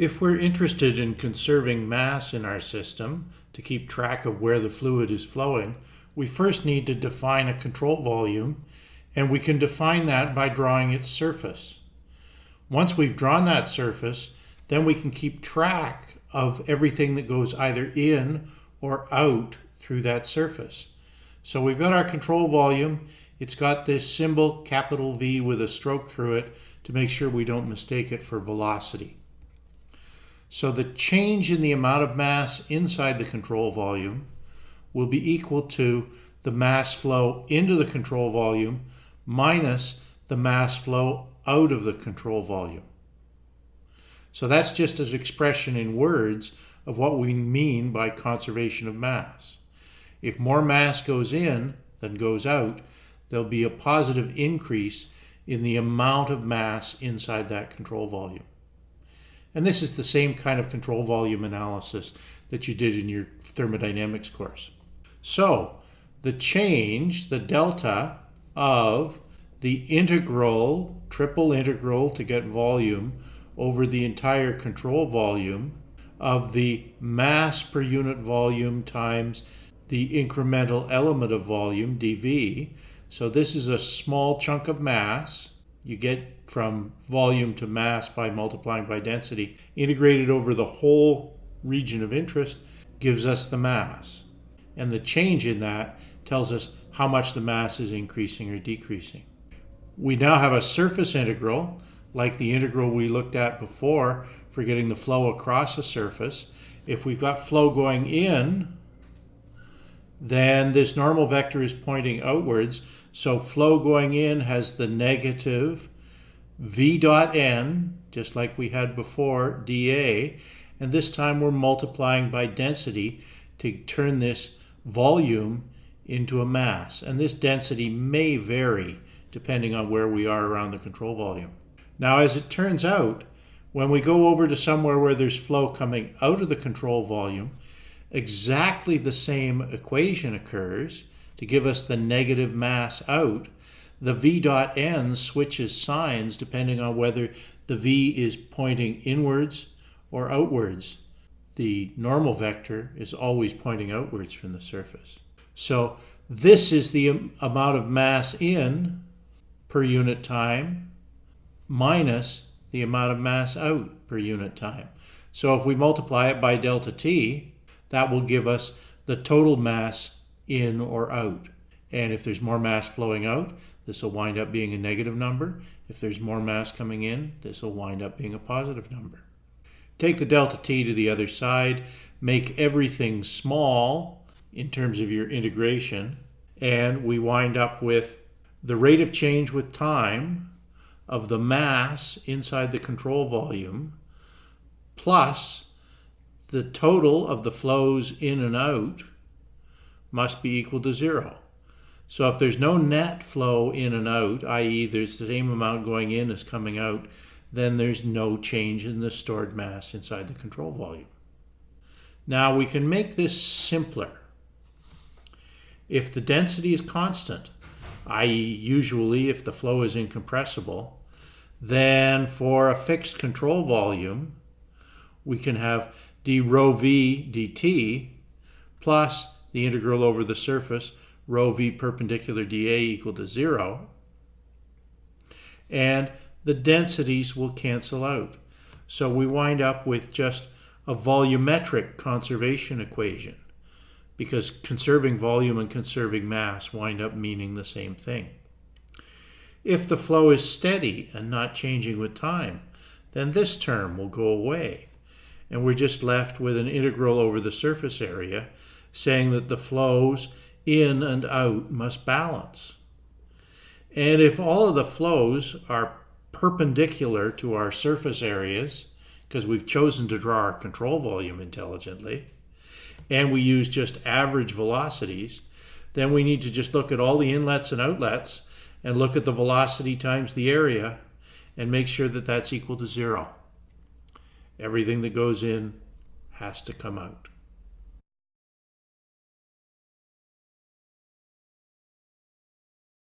If we're interested in conserving mass in our system to keep track of where the fluid is flowing, we first need to define a control volume and we can define that by drawing its surface. Once we've drawn that surface, then we can keep track of everything that goes either in or out through that surface. So we've got our control volume. It's got this symbol, capital V with a stroke through it to make sure we don't mistake it for velocity. So the change in the amount of mass inside the control volume will be equal to the mass flow into the control volume minus the mass flow out of the control volume. So that's just an expression in words of what we mean by conservation of mass. If more mass goes in than goes out, there'll be a positive increase in the amount of mass inside that control volume. And this is the same kind of control volume analysis that you did in your thermodynamics course. So the change, the delta of the integral, triple integral to get volume over the entire control volume of the mass per unit volume times the incremental element of volume, dV. So this is a small chunk of mass. You get from volume to mass by multiplying by density. Integrated over the whole region of interest gives us the mass. And the change in that tells us how much the mass is increasing or decreasing. We now have a surface integral, like the integral we looked at before for getting the flow across a surface. If we've got flow going in, then this normal vector is pointing outwards. So flow going in has the negative v dot n, just like we had before, dA. And this time we're multiplying by density to turn this volume into a mass. And this density may vary depending on where we are around the control volume. Now, as it turns out, when we go over to somewhere where there's flow coming out of the control volume, exactly the same equation occurs to give us the negative mass out. The v dot n switches signs depending on whether the v is pointing inwards or outwards. The normal vector is always pointing outwards from the surface. So this is the amount of mass in per unit time minus the amount of mass out per unit time. So if we multiply it by delta t, that will give us the total mass in or out. And if there's more mass flowing out, this will wind up being a negative number. If there's more mass coming in, this will wind up being a positive number. Take the delta t to the other side, make everything small in terms of your integration, and we wind up with the rate of change with time of the mass inside the control volume plus the total of the flows in and out must be equal to zero. So if there's no net flow in and out, i.e. there's the same amount going in as coming out, then there's no change in the stored mass inside the control volume. Now we can make this simpler. If the density is constant, i.e. usually if the flow is incompressible, then for a fixed control volume, we can have d rho v dt plus the integral over the surface rho v perpendicular dA equal to zero. And the densities will cancel out. So we wind up with just a volumetric conservation equation because conserving volume and conserving mass wind up meaning the same thing. If the flow is steady and not changing with time, then this term will go away. And we're just left with an integral over the surface area saying that the flows in and out must balance. And if all of the flows are perpendicular to our surface areas, because we've chosen to draw our control volume intelligently, and we use just average velocities, then we need to just look at all the inlets and outlets and look at the velocity times the area and make sure that that's equal to zero. Everything that goes in has to come out.